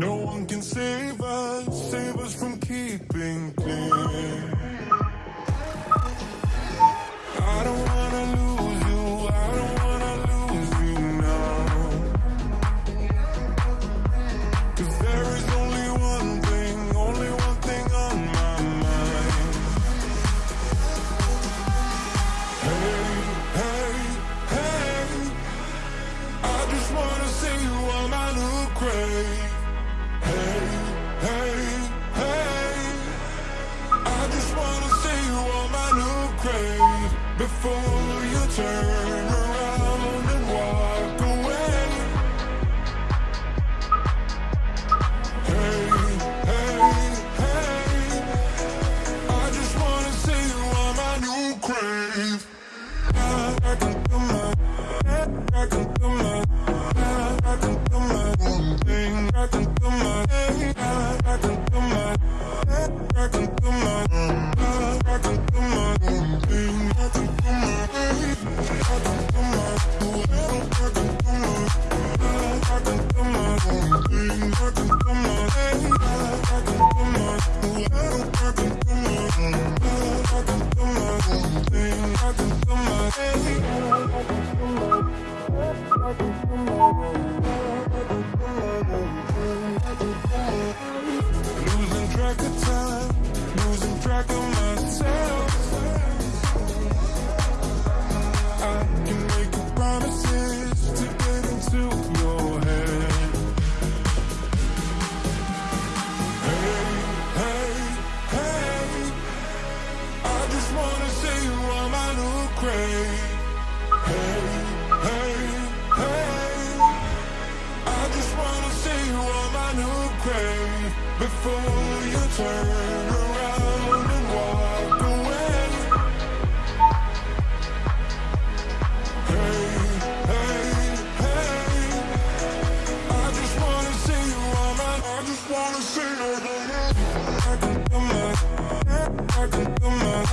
No one can save us, save us from keeping clean. for your turn.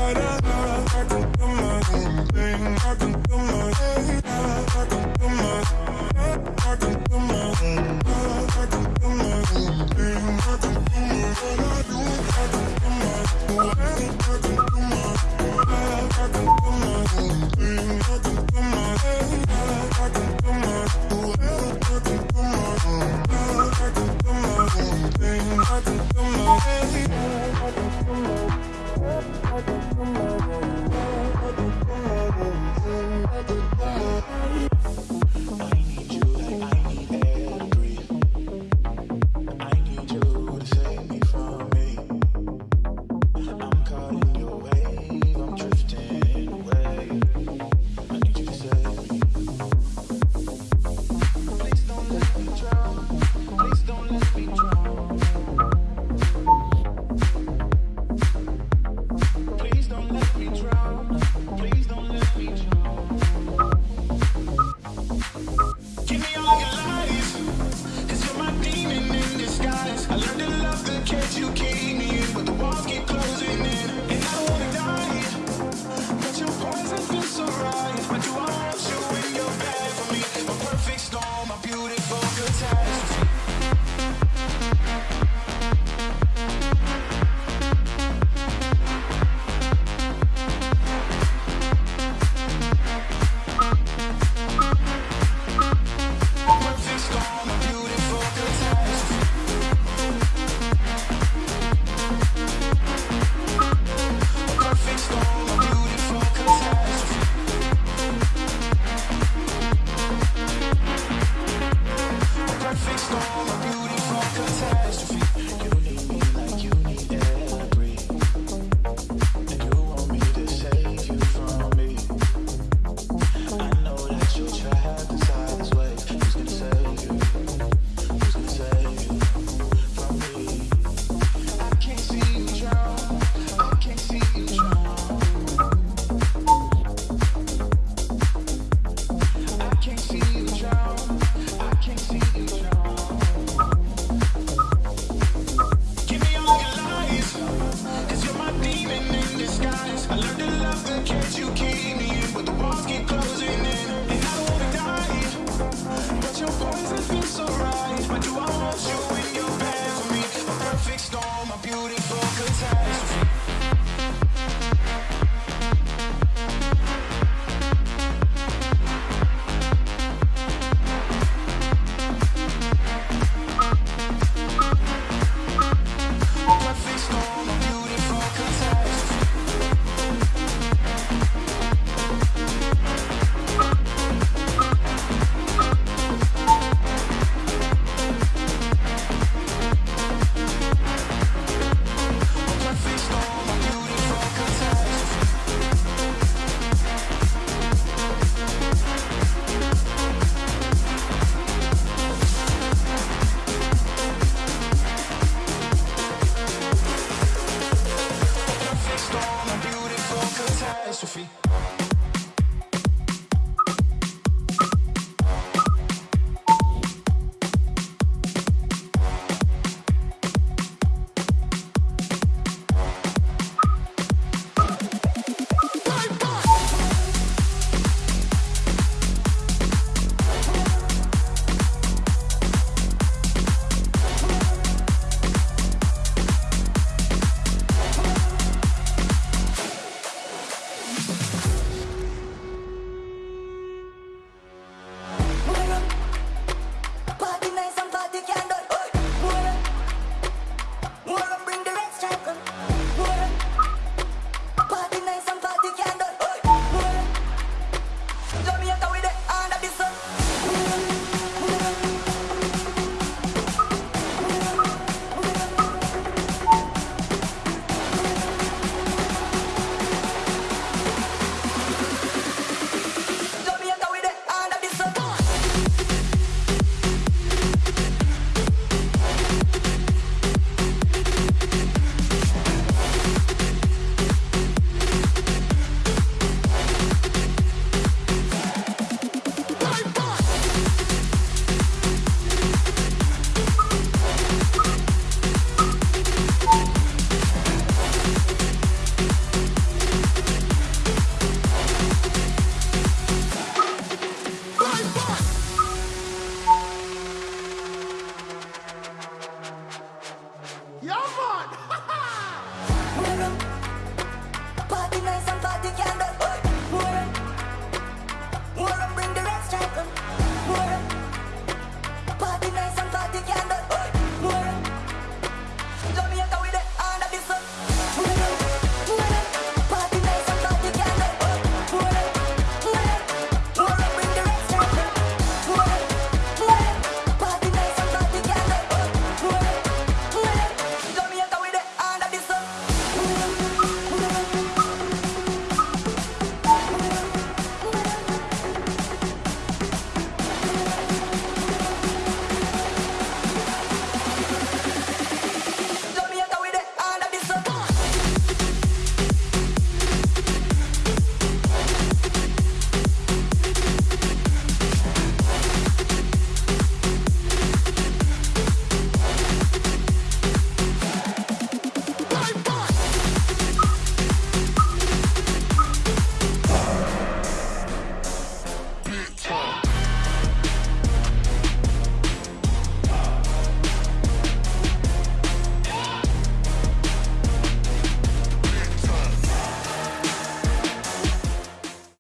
da, da.